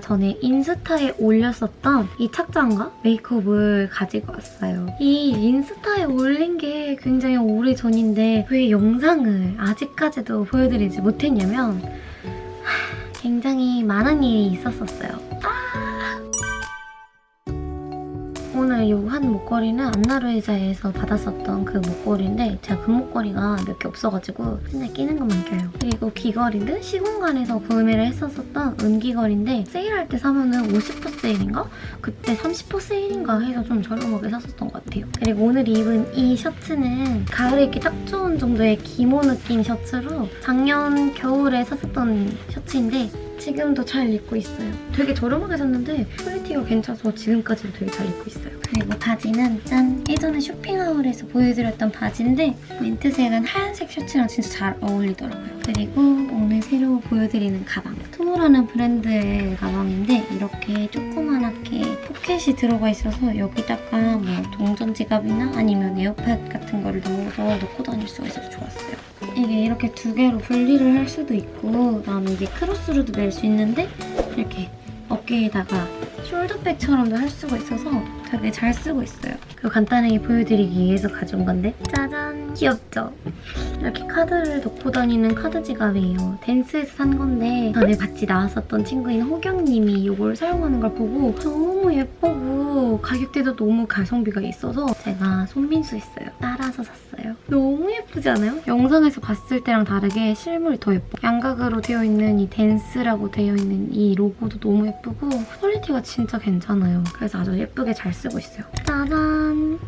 전에 인스타에 올렸었던 이 착장과 메이크업을 가지고 왔어요. 이 인스타에 올린 게 굉장히 오래전인데 왜 영상을 아직까지도 보여드리지 못했냐면 하, 굉장히 많은 일이 있었었어요. 오늘 이 한 목걸이는 안나루이자에서 받았었던 그 목걸이인데 제가 그 목걸이가 몇 개 없어가지고 맨날 끼는 것만 껴요. 그리고 귀걸이는 시공간에서 구매를 했었었던 은귀걸인데 세일할 때 사면은 50% 세일인가? 그때 30% 세일인가 해서 좀 저렴하게 샀었던 것 같아요. 그리고 오늘 입은 이 셔츠는 가을에 입기 딱 좋은 정도의 기모 느낌 셔츠로 작년 겨울에 샀었던 셔츠인데 지금도 잘 입고 있어요. 되게 저렴하게 샀는데 퀄리티가 괜찮아서 지금까지도 되게 잘 입고 있어요. 그리고 바지는 짠! 예전에 쇼핑 haul에서 보여드렸던 바지인데 민트색은 하얀색 셔츠랑 진짜 잘 어울리더라고요. 그리고 오늘 새로 보여드리는 가방. 투모라는 브랜드의 가방인데 이렇게 조그만하게 포켓이 들어가 있어서 여기다가 뭐 동전 지갑이나 아니면 에어팟 같은 거를 넣어서 놓고 다닐 수가 있어서 좋았어요. 이게 이렇게 두 개로 분리를 할 수도 있고 그다음에 이게 크로스로도 멜 수 있는데 이렇게 어깨에다가 숄더백처럼도 할 수가 있어서 되게 잘 쓰고 있어요. 그리고 간단하게 보여드리기 위해서 가져온 건데 짜잔! 귀엽죠? 이렇게 카드를 넣고 다니는 카드 지갑이에요. Thence에서 산 건데 전에 같이 나왔었던 친구인 호경님이 이걸 사용하는 걸 보고 너무 예쁘고 가격대도 너무 가성비가 있어서 제가 손민수 했어요. 따라서 샀어요. 너무 예쁘지 않아요? 영상에서 봤을 때랑 다르게 실물이 더 예뻐. 양각으로 되어 있는 이 Thence라고 되어 있는 이 로고도 너무 예쁘고 퀄리티가 진짜 괜찮아요. 그래서 아주 예쁘게 잘 쓰고 있어요. 짜잔!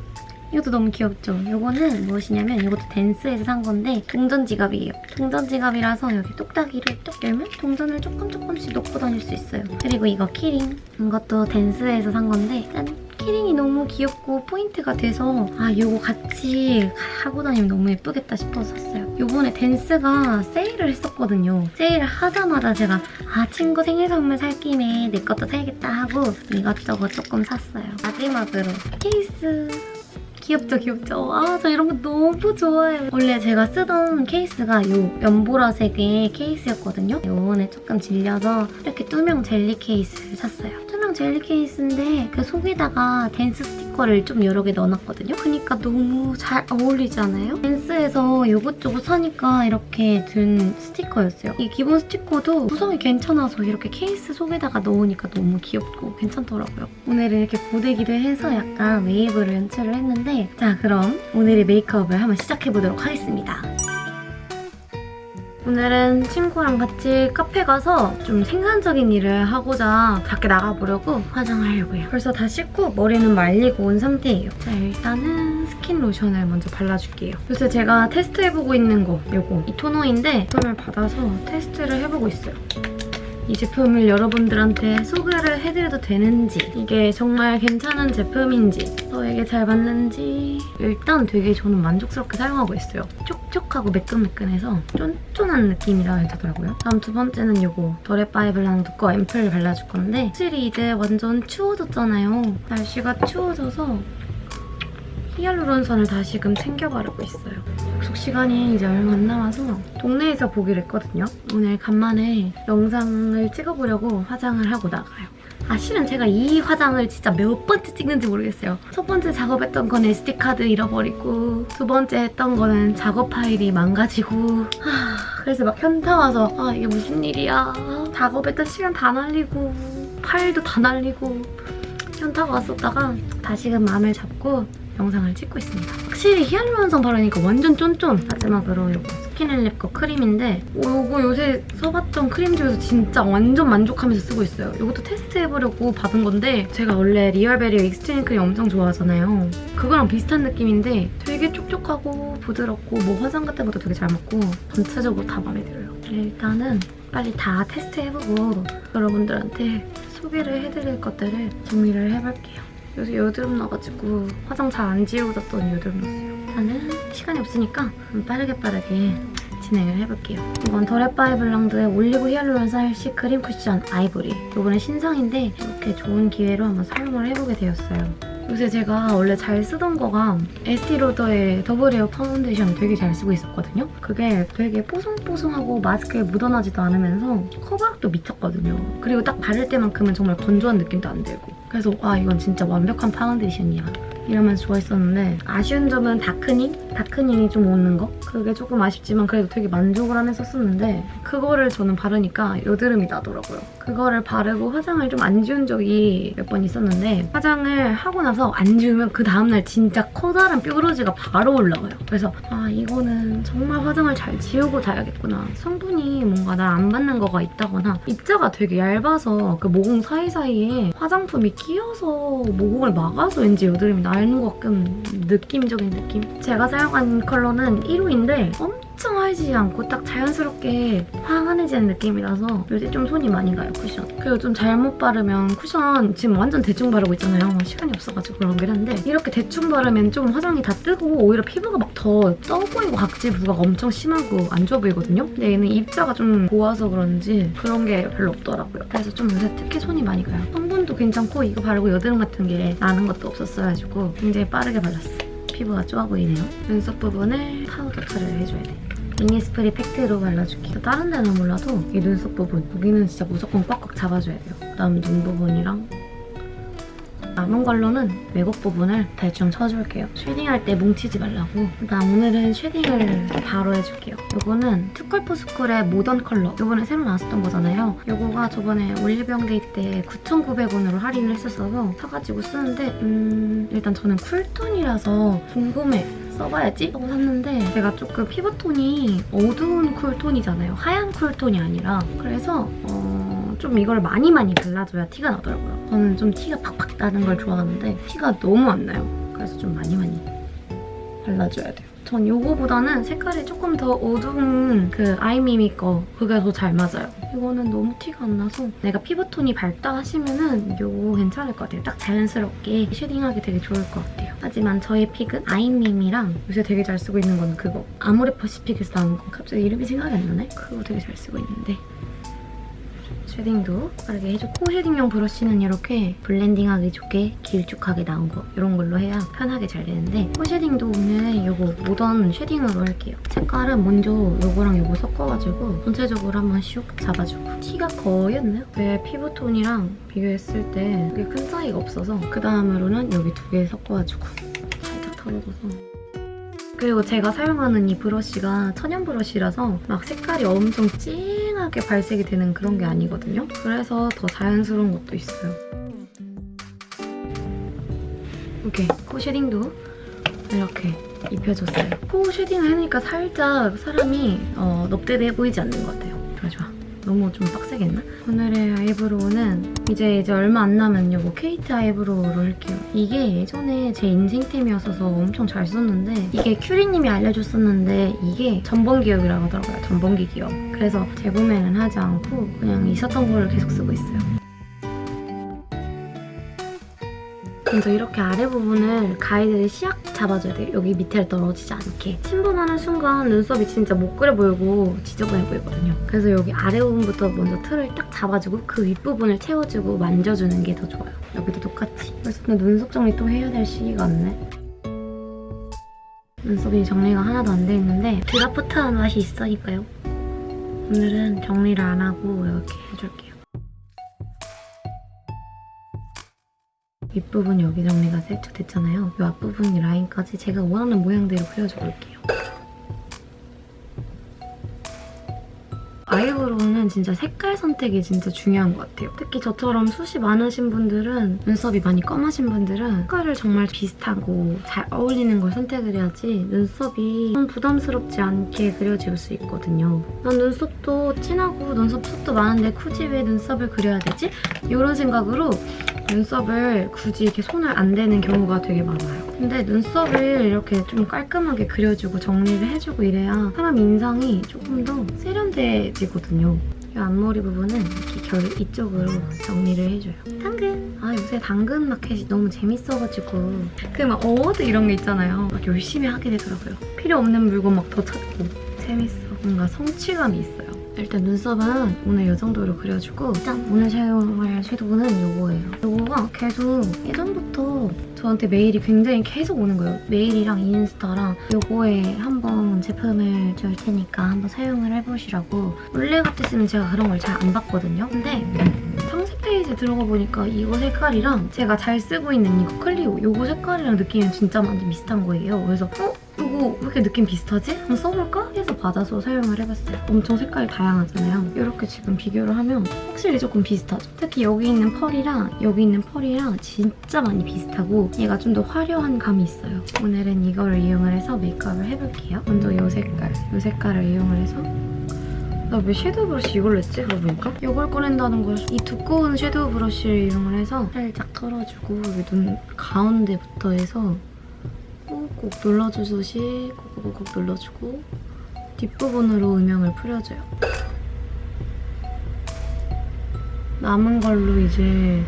이것도 너무 귀엽죠? 이거는 무엇이냐면 이것도 Thence에서 산 건데 동전 지갑이에요. 동전 지갑이라서 여기 똑딱이를 뚝 열면 동전을 조금 조금씩 넣고 다닐 수 있어요. 그리고 이거 키링. 이것도 Thence에서 산 건데 짠! 키링이 너무 귀엽고 포인트가 돼서 아 이거 같이 하고 다니면 너무 예쁘겠다 싶어서 샀어요. 이번에 Thence가 세일을 했었거든요. 세일을 하자마자 제가 아 친구 생일 선물 살 김에 내 것도 사야겠다 하고 이것저것 조금 샀어요. 마지막으로 케이스 귀엽죠 귀엽죠 아 저 이런 거 너무 좋아해요 원래 제가 쓰던 케이스가 이 연보라색의 케이스였거든요 이번에 조금 질려서 이렇게 투명 젤리 케이스를 샀어요 투명 젤리 케이스인데 그 속에다가 Thence 스티커를 좀 여러 개 넣어놨거든요 그러니까 너무 잘 어울리지 않아요? Thence에서 이것저것 사니까 이렇게 든 스티커였어요 이 기본 스티커도 구성이 괜찮아서 이렇게 케이스 속에다가 넣으니까 너무 귀엽고 괜찮더라고요 오늘은 이렇게 고데기를 해서 약간 웨이브를 연출을 했는데 자 그럼 오늘의 메이크업을 한번 시작해보도록 하겠습니다. 오늘은 친구랑 같이 카페 가서 좀 생산적인 일을 하고자 밖에 나가보려고 화장을 하려고요. 벌써 다 씻고 머리는 말리고 온 상태예요. 자 일단은 스킨 로션을 먼저 발라줄게요. 요새 제가 테스트해보고 있는 거 이거 이 토너인데 이걸 받아서 테스트를 해보고 있어요. 이 제품을 여러분들한테 소개를 해드려도 되는지 이게 정말 괜찮은 제품인지 저에게 잘 맞는지 일단 되게 저는 만족스럽게 사용하고 있어요. 촉촉하고 매끈매끈해서 쫀쫀한 느낌이 나더라고요. 다음 두 번째는 이거 더레바이블랑 거 앰플을 발라줄 건데 확실히 이제 완전 추워졌잖아요. 날씨가 추워져서 히알루론선을 다시금 챙겨 바르고 있어요. 약속 시간이 이제 얼마 안 남아서 동네에서 보기로 했거든요. 오늘 간만에 영상을 찍어보려고 화장을 하고 나가요. 아 실은 제가 이 화장을 진짜 몇 번째 찍는지 모르겠어요. 첫 번째 작업했던 건 SD카드 잃어버리고 두 번째 했던 거는 작업 파일이 망가지고 하, 그래서 막 현타 와서 아 이게 무슨 일이야. 작업했던 시간 다 날리고 파일도 다 날리고 현타가 왔었다가 다시금 마음을 잡고 영상을 찍고 있습니다. 확실히 히알루론선 바르니까 완전 쫀쫀! 마지막으로 이거 스킨앤랩 거 크림인데 이거 요새 써봤던 크림 중에서 진짜 완전 만족하면서 쓰고 있어요. 이것도 테스트해보려고 받은 건데 제가 원래 리얼베리어 익스트림 크림 엄청 좋아하잖아요. 그거랑 비슷한 느낌인데 되게 촉촉하고 부드럽고 뭐 화장 같은 것도 되게 잘 맞고 전체적으로 다 마음에 들어요. 일단은 빨리 다 테스트해보고 여러분들한테 소개를 해드릴 것들을 정리를 해볼게요. 요새 여드름 나가지고 화장 잘 안 지워졌던 여드름 났어요. 일단은 시간이 없으니까 빠르게 빠르게 진행을 해볼게요. 이건 더레바이 블랑드의 올리브 히알루론산 C 크림 쿠션 아이보리. 이번에 신상인데 이렇게 좋은 기회로 한번 사용을 해보게 되었어요. 요새 제가 원래 잘 쓰던 거가 에스티로더의 더블 웨어 파운데이션 되게 잘 쓰고 있었거든요. 그게 되게 뽀송뽀송하고 마스크에 묻어나지도 않으면서 커버력도 미쳤거든요. 그리고 딱 바를 때만큼은 정말 건조한 느낌도 안 들고 그래서 와 이건 진짜 완벽한 파운데이션이야. 이러면서 좋아했었는데 아쉬운 점은 darkening? darkening이 좀 오는 거? 그게 조금 아쉽지만 그래도 되게 만족을 하면서 썼는데 그거를 저는 바르니까 여드름이 나더라고요. 그거를 바르고 화장을 좀 안 지운 적이 몇 번 있었는데 화장을 하고 나서 안 지우면 그 다음날 진짜 커다란 뾰루지가 바로 올라와요. 그래서 아 이거는 정말 화장을 잘 지우고 자야겠구나. 성분이 뭔가 나랑 안 맞는 거가 있다거나 입자가 되게 얇아서 그 모공 사이사이에 화장품이 끼어서 모공을 막아서 왠지 여드름이 나는 것 같은 느낌적인 느낌? 제가 사용한 컬러는 1호인데 엄청 하얘지지 않고 딱 자연스럽게 황한해지는 느낌이라서 요새 좀 손이 많이 가요, 쿠션. 그리고 좀 잘못 바르면 쿠션 지금 완전 대충 바르고 있잖아요. 시간이 없어가지고 그런 게 한데 이렇게 대충 바르면 좀 화장이 다 뜨고 오히려 피부가 막 더 떠 보이고 각질 부각가 엄청 심하고 안 좋아 보이거든요? 근데 얘는 입자가 좀 고와서 그런지 그런 게 별로 없더라고요. 그래서 좀 요새 특히 손이 많이 가요. 성분도 괜찮고 이거 바르고 여드름 같은 게 나는 것도 없었어가지고 굉장히 빠르게 발랐어요. 피부가 좋아 보이네요. 눈썹 부분을 파우더 처리를 해줘야 돼. 이니스프리 팩트로 발라줄게요. 다른 데는 몰라도 이 눈썹 부분 여기는 진짜 무조건 꽉꽉 잡아줘야 돼요. 그다음 눈 부분이랑 남은 걸로는 외곽 부분을 대충 쳐줄게요. shading할 때 뭉치지 말라고. 그다음 오늘은 shading을 바로 해줄게요. 이거는 투쿨포스쿨의 모던 컬러. 이번에 새로 나왔었던 거잖아요. 이거가 저번에 올리브영데이 때 9,900원으로 할인을 했었어서 사가지고 쓰는데 음 일단 저는 cool tone이라서 궁금해. 써봐야지 하고 샀는데 제가 조금 피부톤이 어두운 cool tone이잖아요. 하얀 cool tone이 아니라 그래서 어, 좀 이걸 많이 많이 발라줘야 티가 나더라고요. 저는 좀 티가 팍팍 나는 걸 좋아하는데 티가 너무 안 나요. 그래서 좀 많이 많이 발라줘야 돼요. 전 이거보다는 색깔이 조금 더 어두운 그 아이미미 거 그게 더 잘 맞아요. 이거는 너무 티가 안 나서 내가 피부톤이 밝다 하시면은 이거 괜찮을 것 같아요. 딱 자연스럽게 쉐딩하기 되게 좋을 것 같아요. 하지만 저의 픽은 아이미미랑 요새 되게 잘 쓰고 있는 거는 그거 아모레 퍼시픽에서 나온 거 갑자기 이름이 생각이 안 나네? 그거 되게 잘 쓰고 있는데 shading도 빠르게 해줘. 코 shading용 브러쉬는 이렇게 blending하기 좋게 길쭉하게 나온 거 이런 걸로 해야 편하게 잘 되는데 코 shading도 오늘 이거 모던 shading으로 할게요. 색깔은 먼저 이거랑 이거 섞어가지고 전체적으로 한번 슉 잡아주고 티가 거의 안 나요? 제 피부톤이랑 비교했을 때 그게 큰 차이가 없어서 그 다음으로는 여기 두 개 섞어가지고 살짝 털어줘서 그리고 제가 사용하는 이 브러쉬가 천연 브러쉬라서 막 색깔이 엄청 찡하게 발색이 되는 그런 게 아니거든요. 그래서 더 자연스러운 것도 있어요. 이렇게 코 shading도 이렇게 입혀줬어요. 코 shading을 하니까 살짝 사람이 어, 넙대대해 보이지 않는 것 같아요. 좋아 좋아. 너무 좀 빡세게 했나? 오늘의 아이브로우는 이제 이제 얼마 안 남은 요거 케이트 아이브로우로 할게요. 이게 예전에 제 인생템이었어서 엄청 잘 썼는데 이게 큐리님이 알려줬었는데 이게 전범 기업이라고 하더라고요. 전범기 기업. 그래서 재구매는 하지 않고 그냥 있었던 거를 계속 쓰고 있어요. 먼저 이렇게 아래 부분을 가이드를 시약 잡아줘야 돼요. 여기 밑에 떨어지지 않게. 침범하는 순간 눈썹이 진짜 못 그려 보이고 지저분해 보이거든요. 그래서 여기 아래 부분부터 먼저 틀을 딱 잡아주고 그 윗부분을 채워주고 만져주는 게 더 좋아요. 여기도 똑같이. 그래서 눈썹 정리 또 해야 될 시기가 왔네. 눈썹이 정리가 하나도 안 돼 있는데 드라프트한 맛이 있으니까요. 오늘은 정리를 안 하고 이렇게 해줄게요. 윗부분 여기 정리가 살짝 됐잖아요. 이 앞부분 라인까지 제가 원하는 모양대로 그려줘 볼게요. 아이브로우는 진짜 색깔 선택이 진짜 중요한 것 같아요. 특히 저처럼 숱이 많으신 분들은 눈썹이 많이 검하신 분들은 색깔을 정말 비슷하고 잘 어울리는 걸 선택을 해야지 눈썹이 좀 부담스럽지 않게 그려질 수 있거든요. 난 눈썹도 진하고 눈썹 숱도 많은데 굳이 왜 눈썹을 그려야 되지? 이런 생각으로 눈썹을 굳이 이렇게 손을 안 대는 경우가 되게 많아요. 근데 눈썹을 이렇게 좀 깔끔하게 그려주고 정리를 해주고 이래야 사람 인상이 조금 더 세련돼지거든요. 이 앞머리 부분은 이렇게 결 이쪽으로 정리를 해줘요. 당근! 아 요새 당근 마켓이 너무 재밌어가지고 그 막 award 이런 게 있잖아요. 막 열심히 하게 되더라고요. 필요 없는 물건 막 더 찾고 재밌어. 뭔가 성취감이 있어요. 일단 눈썹은 오늘 이 정도로 그려주고 짠! 오늘 사용할 섀도우는 이거예요. 이거가 계속 예전부터 저한테 메일이 굉장히 계속 오는 거예요. 메일이랑 인스타랑 이거에 한번 제품을 줄 테니까 한번 사용을 해보시라고 원래 같았으면 제가 그런 걸 잘 안 봤거든요. 근데 상세 페이지에 들어가 보니까 이거 색깔이랑 제가 잘 쓰고 있는 이거 클리오 이거 색깔이랑 느낌이 진짜 완전 비슷한 거예요. 그래서 어? 이거 왜 이렇게 느낌 비슷하지? 한번 써볼까? 해서 받아서 사용을 해봤어요. 엄청 색깔이 다양하잖아요. 이렇게 지금 비교를 하면 확실히 조금 비슷하죠. 특히 여기 있는 펄이랑 여기 있는 펄이랑 진짜 많이 비슷하고 얘가 좀 더 화려한 감이 있어요. 오늘은 이거를 이용을 해서 메이크업을 해볼게요. 먼저 이 색깔, 이 색깔을 이용을 해서 나왜 섀도우 브러쉬 이걸로 했지? 그러고 보니까? 이걸 꺼낸다는 걸 이 두꺼운 섀도우 브러쉬를 이용을 해서 살짝 털어주고 여기 눈 가운데부터 해서 꾹꾹 눌러주듯이 꾹꾹꾹 눌러주고 뒷부분으로 음영을 뿌려줘요. 남은 걸로 이제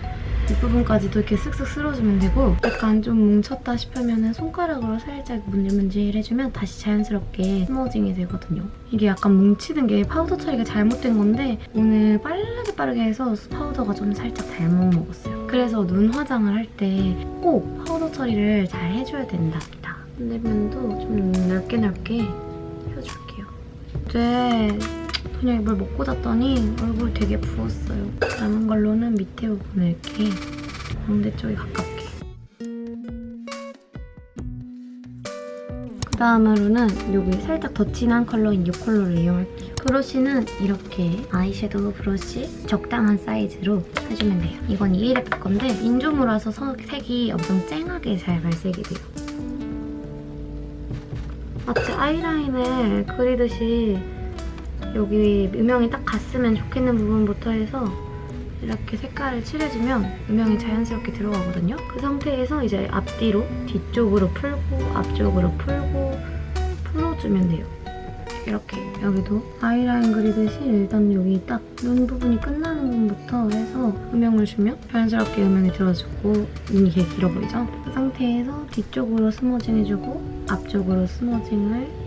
뒷부분까지도 이렇게 쓱쓱 쓸어주면 되고 약간 좀 뭉쳤다 싶으면 손가락으로 살짝 문질문질 해주면 다시 자연스럽게 스머징이 되거든요. 이게 약간 뭉치는 게 파우더 처리가 잘못된 건데 오늘 빠르게 빠르게 해서 파우더가 좀 살짝 잘못 먹었어요. 그래서 눈 화장을 할 때 꼭 파우더 처리를 잘 해줘야 된답니다. 반대편도 좀 넓게 넓게 해줄게요. 어제 저녁에 뭘 먹고 잤더니 얼굴 되게 부었어요. 남은 걸로는 밑에 부분을 이렇게 광대 쪽에 가깝게. 다음으로는 여기 살짝 더 진한 컬러인 이 컬러를 이용할게요. 브러쉬는 이렇게 아이섀도우 브러쉬 적당한 사이즈로 해주면 돼요. 이건 ELF 건데 인조모라서 서- 색이 엄청 쨍하게 잘 발색이 돼요. 마치 아이라인을 그리듯이 여기 음영이 딱 갔으면 좋겠는 부분부터 해서 이렇게 색깔을 칠해주면 음영이 자연스럽게 들어가거든요. 그 상태에서 이제 앞뒤로 뒤쪽으로 풀고 앞쪽으로 풀고 풀어주면 돼요. 이렇게 여기도 아이라인 그리듯이 일단 여기 딱 눈 부분이 끝나는 부분부터 해서 음영을 주면 자연스럽게 음영이 들어주고 눈이 되게 길어 보이죠? 그 상태에서 뒤쪽으로 smudging 해주고 앞쪽으로 smudging을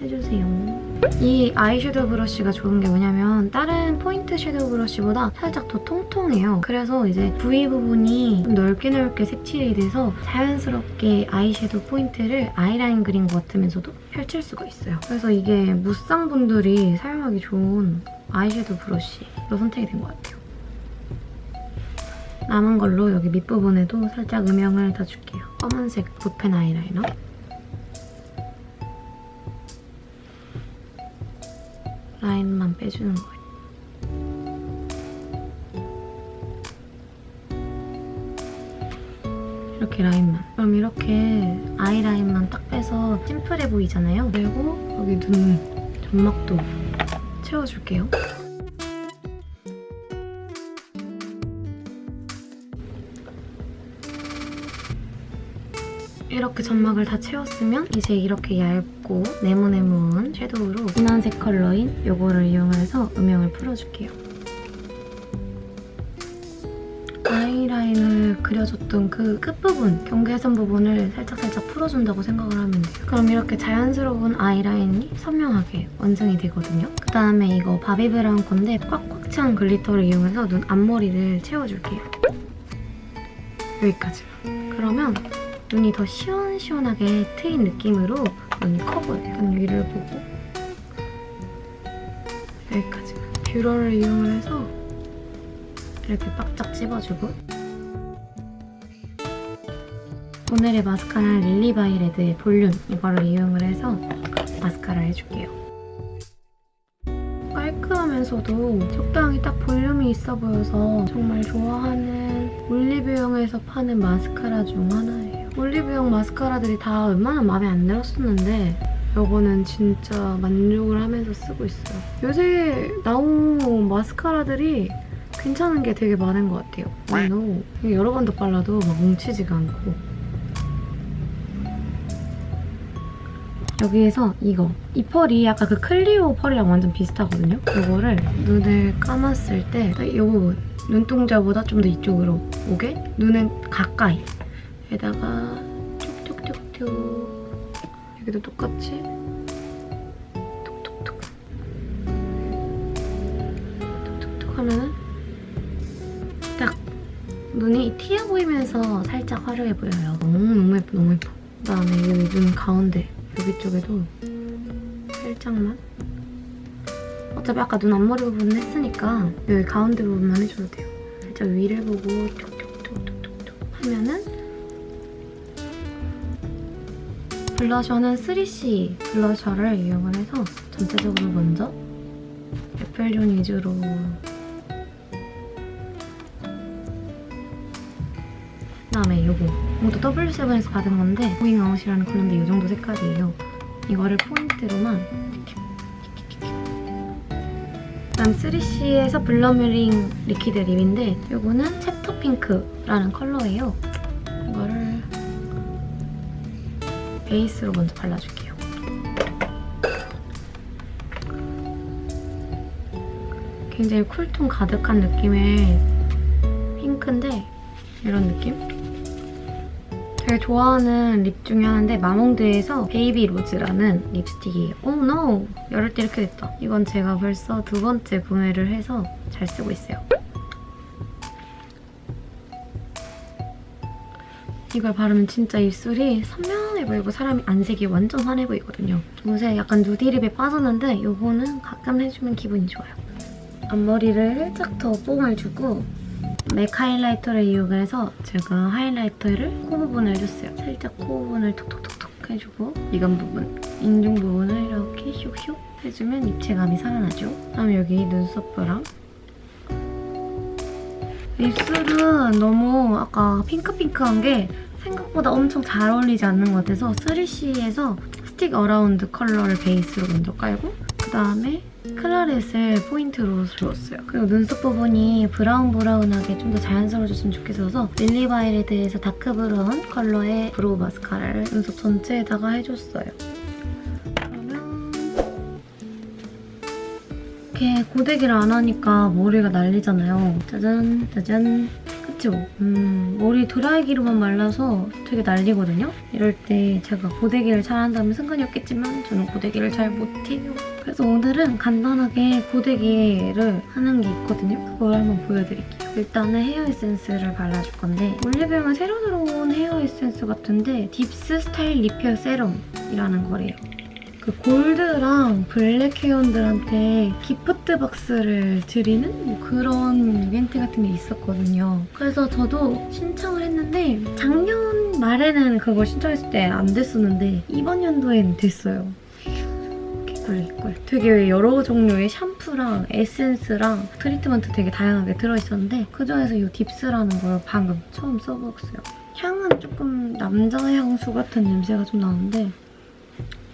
해주세요. 이 아이섀도우 브러쉬가 좋은 게 뭐냐면 다른 포인트 섀도우 브러쉬보다 살짝 더 통통해요. 그래서 이제 이 부분이 좀 넓게 넓게 색칠이 돼서 자연스럽게 아이섀도우 포인트를 아이라인 그린 것 같으면서도 펼칠 수가 있어요. 그래서 이게 무쌍분들이 사용하기 좋은 아이섀도우 브러쉬로 선택이 된 것 같아요. 남은 걸로 여기 밑부분에도 살짝 음영을 더 줄게요. 검은색 붓펜 아이라이너. 라인만 빼주는 거예요. 이렇게 라인만. 그럼 이렇게 아이라인만 딱 빼서 심플해 보이잖아요. 그리고 여기 눈 점막도 채워줄게요. 이렇게 점막을 다 채웠으면 이제 이렇게 얇고 네모네모한 섀도우로 진한색 컬러인 이거를 이용해서 음영을 풀어줄게요. 아이라인을 그려줬던 그 끝부분, 경계선 부분을 살짝살짝 풀어준다고 생각을 하면 돼요. 그럼 이렇게 자연스러운 아이라인이 선명하게 완성이 되거든요. 그 다음에 이거 바비브라운 건데 꽉꽉 찬 glitter를 이용해서 눈 앞머리를 채워줄게요. 여기까지. 그러면 눈이 더 시원시원하게 트인 느낌으로 눈이 커 보여요. 약간 위를 보고 여기까지. 뷰러를 이용을 해서 이렇게 바짝 찝어주고 오늘의 마스카라는 릴리바이레드의 볼륨 이거를 이용을 해서 마스카라 해줄게요. 깔끔하면서도 적당히 딱 볼륨이 있어 보여서 정말 좋아하는 올리브영에서 파는 마스카라 중 하나예요. 올리브영 마스카라들이 다 웬만하면 마음에 안 들었었는데 이거는 진짜 만족을 하면서 쓰고 있어요. 요새 나온 마스카라들이 괜찮은 게 되게 많은 것 같아요. 너무 여러 번 더 발라도 막 뭉치지가 않고 여기에서 이거 이 펄이 아까 그 클리오 펄이랑 완전 비슷하거든요? 이거를 눈을 감았을 때이 부분 눈동자보다 좀 더 이쪽으로 오게 눈은 가까이 에다가 툭툭툭툭 여기도 똑같이 툭툭툭 하면은 딱 눈이 튀어 보이면서 살짝 화려해 보여요. 너무 너무 예뻐 너무 예뻐. 그다음에 여기 눈 가운데 여기 쪽에도 살짝만 어차피 아까 눈 앞머리 부분 했으니까 여기 가운데 부분만 해줘도 돼요. 살짝 위를 보고 톡톡톡톡톡 하면은 블러셔는 3CE 블러셔를 이용을 해서 전체적으로 먼저 애플존 위주로 그다음에 요거 이것도 W7에서 받은 건데 going out이라는 컬러인데 이 정도 색깔이에요. 이거를 포인트로만 그다음 3CE에서 blurring liquid lip인데 이거는 chapter pink라는 컬러예요. 이거를 베이스로 먼저 발라줄게요. 굉장히 쿨톤 가득한 느낌의 핑크인데 이런 느낌? 되게 좋아하는 립 중에 하나인데 마몽드에서 baby rose라는 립스틱이에요. 오 oh, no! 열을 때 이렇게 됐다. 이건 제가 벌써 두 번째 구매를 해서 잘 쓰고 있어요. 이걸 바르면 진짜 입술이 선명해 보이고 사람이 안색이 완전 환해 보이거든요. 요새 약간 누디립에 빠졌는데 이거는 가끔 해주면 기분이 좋아요. 앞머리를 살짝 더 뽕을 주고 맥 하이라이터를 이용해서 제가 하이라이터를 코 부분을 해줬어요. 살짝 코 부분을 톡톡톡톡 해주고 미간 부분, 인중 부분을 이렇게 슉슉 해주면 입체감이 살아나죠. 그다음에 여기 눈썹브랑 입술은 너무 아까 핑크핑크한 게 생각보다 엄청 잘 어울리지 않는 것 같아서 3CE에서 stick around 컬러를 베이스로 먼저 깔고 그다음에 claret을 포인트로 주었어요. 그리고 눈썹 부분이 브라운 브라운하게 좀 더 자연스러워졌으면 좋겠어서 릴리바이레드에서 dark brown 컬러의 brow 마스카라를 눈썹 전체에다가 해줬어요. 이렇게 고데기를 안 하니까 머리가 날리잖아요. 짜잔 짜잔 그쵸? 음, 머리 드라이기로만 말려서 되게 날리거든요? 이럴 때 제가 고데기를 잘 한다면 상관이 없겠지만 저는 고데기를 잘 못해요. 그래서 오늘은 간단하게 고데기를 하는 게 있거든요. 그걸 한번 보여드릴게요. 일단은 헤어 에센스를 발라줄 건데 올리브영은 새로 들어온 헤어 에센스 같은데 딥스 style repair serum이라는 거래요. 그 골드랑 블랙 회원들한테 gift box를 드리는 뭐 그런 이벤트 같은 게 있었거든요. 그래서 저도 신청을 했는데 작년 말에는 그걸 신청했을 때 안 됐었는데 이번 연도에는 됐어요. 개꿀. 되게 여러 종류의 샴푸랑 에센스랑 트리트먼트 되게 다양하게 들어있었는데 그중에서 이 딥스라는 걸 방금 처음 써봤어요. 향은 조금 남자 향수 같은 냄새가 좀 나는데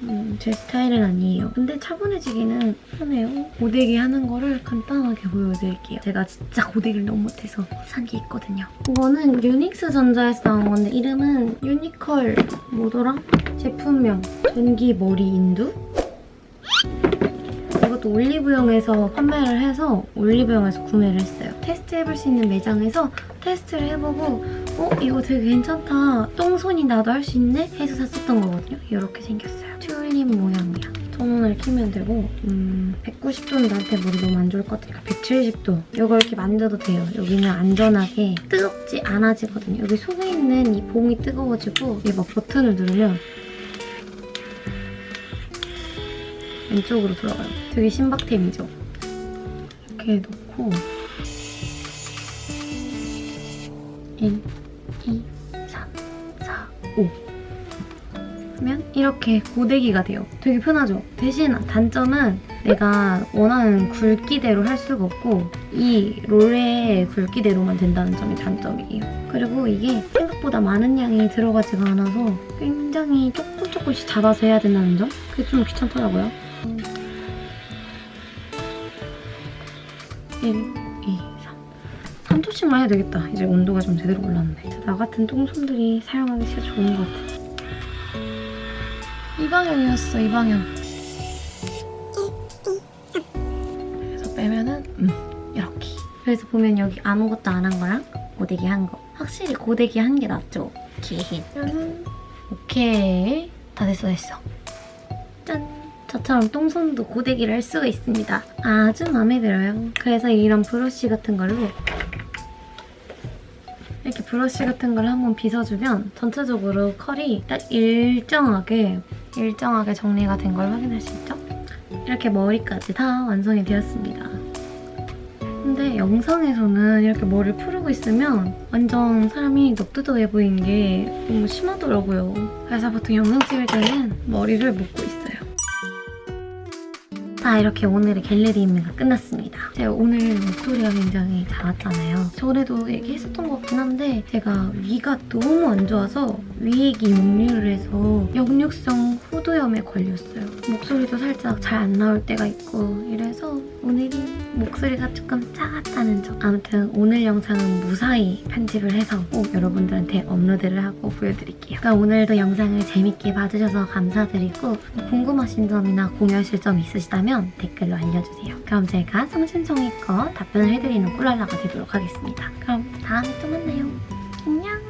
음, 제 스타일은 아니에요. 근데 차분해지기는 하네요. 고데기 하는 거를 간단하게 보여드릴게요. 제가 진짜 고데기를 너무 못해서 산 게 있거든요. 이거는 유닉스 전자에서 나온 건데 이름은 유니컬 뭐더라? 제품명 전기 머리 인두? 이것도 올리브영에서 판매를 해서 올리브영에서 구매를 했어요. 테스트해볼 수 있는 매장에서 테스트를 해보고 어? 이거 되게 괜찮다. 똥손이 나도 할 수 있네? 해서 샀었던 거거든요. 이렇게 생겼어요. 튤립 모양이야. 전원을 키면 되고 음, 190도는 나한테 머리 너무 안 좋을 것 같으니까 170도. 이걸 이렇게 만져도 돼요. 여기는 안전하게 뜨겁지 않아지거든요. 여기 속에 있는 이 봉이 뜨거워지고 이게 막 버튼을 누르면 왼쪽으로 들어가요. 되게 신박템이죠? 이렇게 놓고 1, 2, 3, 4, 5 하면 이렇게 고데기가 돼요. 되게 편하죠? 대신 단점은 내가 원하는 굵기대로 할 수가 없고 이 롤의 굵기대로만 된다는 점이 단점이에요. 그리고 이게 생각보다 많은 양이 들어가지가 않아서 굉장히 조금 조금씩 잡아서 해야 된다는 점? 그게 좀 귀찮더라고요. 1, 2, 3. 3초씩만 해야 되겠다. 이제 온도가 좀 제대로 올랐네. 나 같은 똥손들이 사용하기 진짜 좋은 것 같아. 이 방향이었어, 이 방향. 그래서 빼면은 음, 이렇게. 그래서 보면 여기 아무것도 안 한 거랑 고데기 한 거. 확실히 고데기 한 게 낫죠? 그러면 오케이. 다 됐어, 됐어. 짠. 저처럼 똥손도 고데기를 할 수가 있습니다. 아주 마음에 들어요. 그래서 이런 브러쉬 같은 걸로 브러쉬 같은 걸 한번 빗어주면 전체적으로 컬이 딱 일정하게 일정하게 정리가 된 걸 확인할 수 있죠? 이렇게 머리까지 다 완성이 되었습니다. 근데 영상에서는 이렇게 머리를 풀고 있으면 완전 사람이 넙두덕해 보이는 게 너무 심하더라고요. 그래서 보통 영상 찍을 때는 머리를 묶고. 자 이렇게 오늘의 인매가 끝났습니다. 제가 오늘 목소리가 굉장히 작았잖아요. 전에도 얘기했었던 것 같긴 한데 제가 위가 너무 안 좋아서 위액이 역류를 해서 역류성 후두염에 걸렸어요. 목소리도 살짝 잘 안 나올 때가 있고 이래서 오늘이 목소리가 조금 작았다는 점. 아무튼 오늘 영상은 무사히 편집을 해서 꼭 여러분들한테 업로드를 하고 보여드릴게요. 그럼 오늘도 영상을 재밌게 봐주셔서 감사드리고 궁금하신 점이나 공유하실 점 있으시다면 댓글로 알려주세요. 그럼 제가 성심성의껏 답변을 해드리는 꿀랄라가 되도록 하겠습니다. 그럼 다음에 또 만나요.